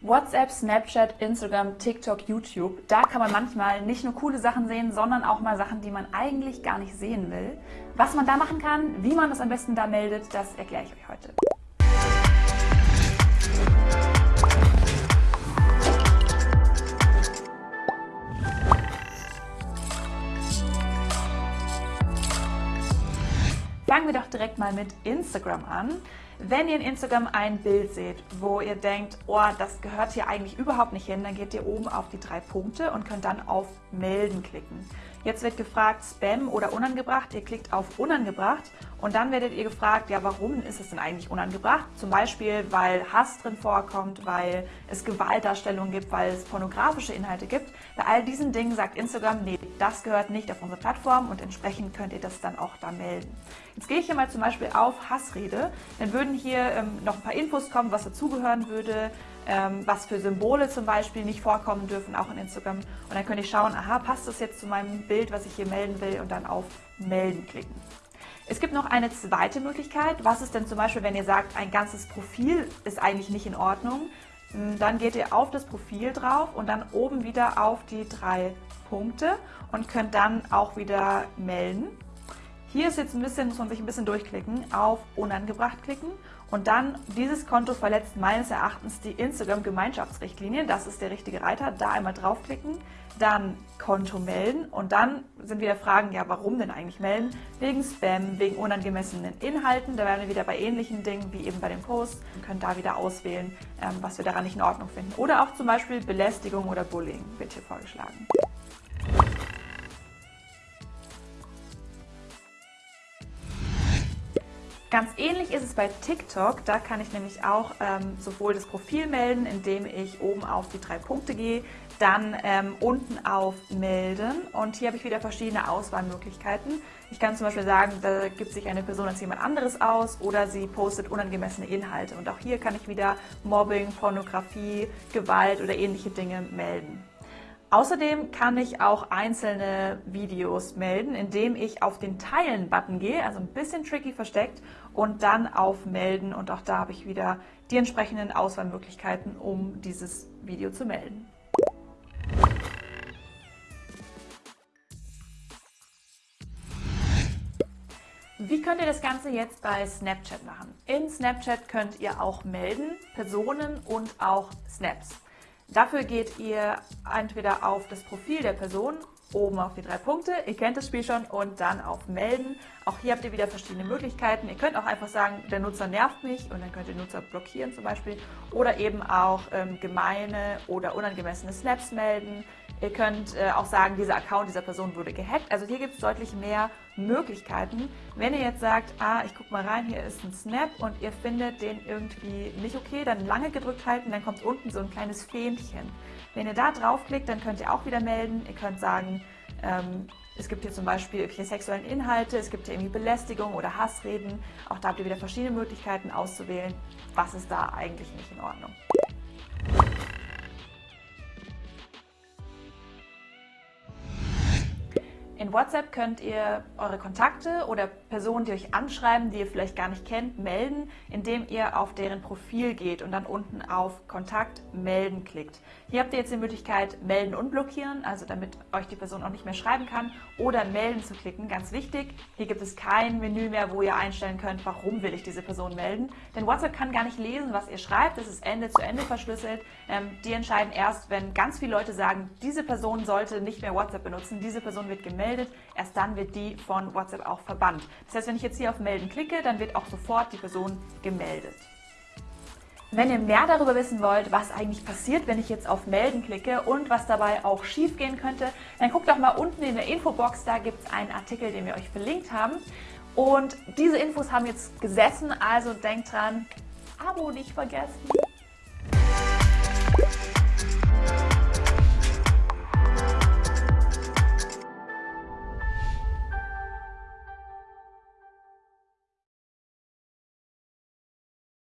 WhatsApp, Snapchat, Instagram, TikTok, YouTube. Da kann man manchmal nicht nur coole Sachen sehen, sondern auch mal Sachen, die man eigentlich gar nicht sehen will. Was man da machen kann, wie man das am besten da meldet, das erkläre ich euch heute. Fangen wir doch direkt mal mit Instagram an. Wenn ihr in Instagram ein Bild seht, wo ihr denkt, oh, das gehört hier eigentlich überhaupt nicht hin, dann geht ihr oben auf die drei Punkte und könnt dann auf Melden klicken. Jetzt wird gefragt Spam oder unangebracht. Ihr klickt auf unangebracht und dann werdet ihr gefragt, ja, warum ist es denn eigentlich unangebracht? Zum Beispiel, weil Hass drin vorkommt, weil es Gewaltdarstellungen gibt, weil es pornografische Inhalte gibt. Bei all diesen Dingen sagt Instagram, nee, das gehört nicht auf unsere Plattform und entsprechend könnt ihr das dann auch da melden. Jetzt gehe ich hier mal zum Beispiel auf Hassrede. Dann würden hier ähm, noch ein paar Infos kommen, was dazugehören würde, ähm, was für Symbole zum Beispiel nicht vorkommen dürfen, auch in Instagram. Und dann könnte ich schauen, aha, passt das jetzt zu meinem Bild, was ich hier melden will und dann auf Melden klicken. Es gibt noch eine zweite Möglichkeit. Was ist denn zum Beispiel, wenn ihr sagt, ein ganzes Profil ist eigentlich nicht in Ordnung? Hm, dann geht ihr auf das Profil drauf und dann oben wieder auf die drei Punkte und könnt dann auch wieder melden. Hier ist jetzt ein bisschen, muss man sich ein bisschen durchklicken, auf unangebracht klicken und dann dieses Konto verletzt meines Erachtens die Instagram-Gemeinschaftsrichtlinien. Das ist der richtige Reiter. Da einmal draufklicken, dann Konto melden und dann sind wieder Fragen, ja warum denn eigentlich melden? Wegen Spam, wegen unangemessenen Inhalten. Da werden wir wieder bei ähnlichen Dingen wie eben bei den Posts und können da wieder auswählen, ähm, was wir daran nicht in Ordnung finden. Oder auch zum Beispiel Belästigung oder Bullying wird hier vorgeschlagen. Ganz ähnlich ist es bei TikTok. Da kann ich nämlich auch ähm, sowohl das Profil melden, indem ich oben auf die drei Punkte gehe, dann ähm, unten auf Melden und hier habe ich wieder verschiedene Auswahlmöglichkeiten. Ich kann zum Beispiel sagen, da gibt sich eine Person als jemand anderes aus oder sie postet unangemessene Inhalte. Und auch hier kann ich wieder Mobbing, Pornografie, Gewalt oder ähnliche Dinge melden. Außerdem kann ich auch einzelne Videos melden, indem ich auf den Teilen-Button gehe, also ein bisschen tricky versteckt, und dann auf Melden. Und auch da habe ich wieder die entsprechenden Auswahlmöglichkeiten, um dieses Video zu melden. Wie könnt ihr das Ganze jetzt bei Snapchat machen? In Snapchat könnt ihr auch melden, Personen und auch Snaps. Dafür geht ihr entweder auf das Profil der Person, oben auf die drei Punkte, ihr kennt das Spiel schon, und dann auf Melden. Auch hier habt ihr wieder verschiedene Möglichkeiten. Ihr könnt auch einfach sagen, der Nutzer nervt mich und dann könnt ihr Nutzer blockieren zum Beispiel. Oder eben auch ähm, gemeine oder unangemessene Snaps melden. Ihr könnt äh, auch sagen, dieser Account dieser Person wurde gehackt. Also hier gibt es deutlich mehr Möglichkeiten. Wenn ihr jetzt sagt, ah, ich gucke mal rein, hier ist ein Snap und ihr findet den irgendwie nicht okay, dann lange gedrückt halten, dann kommt unten so ein kleines Fähnchen. Wenn ihr da draufklickt, dann könnt ihr auch wieder melden. Ihr könnt sagen, ähm, es gibt hier zum Beispiel irgendwelche sexuellen Inhalte, es gibt hier irgendwie Belästigung oder Hassreden. Auch da habt ihr wieder verschiedene Möglichkeiten auszuwählen, was ist da eigentlich nicht in Ordnung. In WhatsApp könnt ihr eure Kontakte oder Personen, die euch anschreiben, die ihr vielleicht gar nicht kennt, melden, indem ihr auf deren Profil geht und dann unten auf Kontakt melden klickt. Hier habt ihr jetzt die Möglichkeit melden und blockieren, also damit euch die Person auch nicht mehr schreiben kann oder melden zu klicken. Ganz wichtig, hier gibt es kein Menü mehr, wo ihr einstellen könnt, warum will ich diese Person melden. Denn WhatsApp kann gar nicht lesen, was ihr schreibt, es ist Ende zu Ende verschlüsselt. Ähm, die entscheiden erst, wenn ganz viele Leute sagen, diese Person sollte nicht mehr WhatsApp benutzen, diese Person wird gemeldet gemeldet, erst dann wird die von WhatsApp auch verbannt. Das heißt, wenn ich jetzt hier auf Melden klicke, dann wird auch sofort die Person gemeldet. Wenn ihr mehr darüber wissen wollt, was eigentlich passiert, wenn ich jetzt auf Melden klicke und was dabei auch schief gehen könnte, dann guckt doch mal unten in der Infobox, da gibt es einen Artikel, den wir euch verlinkt haben. Und diese Infos haben jetzt gesessen, also denkt dran, Abo nicht vergessen.